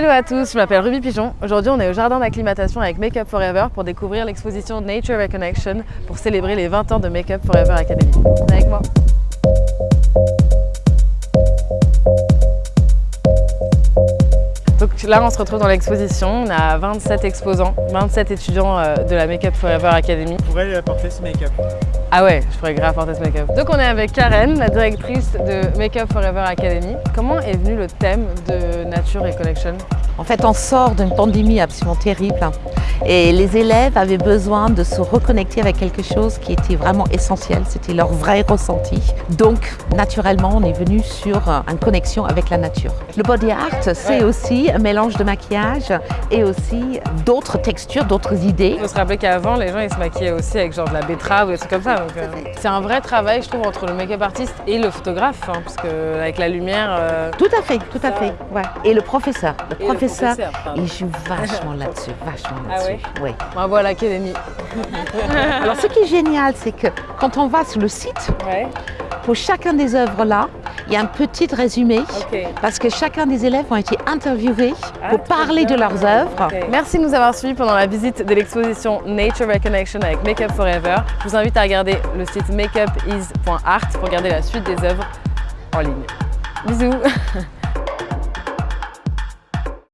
Hello à tous, je m'appelle Ruby Pigeon. Aujourd'hui, on est au jardin d'acclimatation avec Makeup Forever pour découvrir l'exposition Nature Reconnection pour célébrer les 20 ans de Makeup Forever Academy. Venez avec moi. Donc là, on se retrouve dans l'exposition. On a 27 exposants, 27 étudiants euh, de la Makeup Forever Academy. Je pourrais apporter ce make-up. Ah ouais, je pourrais grave porter ce make-up. Donc on est avec Karen, la directrice de Makeup Forever Academy. Comment est venu le thème de Nature et Connection En fait, on sort d'une pandémie absolument terrible et les élèves avaient besoin de se reconnecter avec quelque chose qui était vraiment essentiel, c'était leur vrai ressenti. Donc, naturellement, on est venu sur une connexion avec la nature. Le body art, c'est aussi un mélange de maquillage et aussi d'autres textures, d'autres idées. Il faut se rappeler qu'avant, les gens ils se maquillaient aussi avec genre de la betterave ou des trucs comme ça. euh, c'est un vrai travail, je trouve, entre le make-up artiste et le photographe, hein, parce que avec la lumière. euh, Tout à fait, tout à fait. Ouais. Et le professeur, le Et le professeur, il joue vachement là-dessus, vachement Ah là-dessus. ouais Oui. Bravo à l'académie. Alors, ce qui est génial, c'est que quand on va sur le site, Ouais, pour chacun des œuvres là, il y a un petit résumé parce que chacun des élèves ont été interviewés Ah, pour parler de leurs œuvres. Merci de nous avoir suivis pendant la visite de l'exposition Nature Reconnection avec Makeup Forever. Je vous invite à regarder le site makeupiz.art pour regarder la suite des œuvres en ligne. Bisous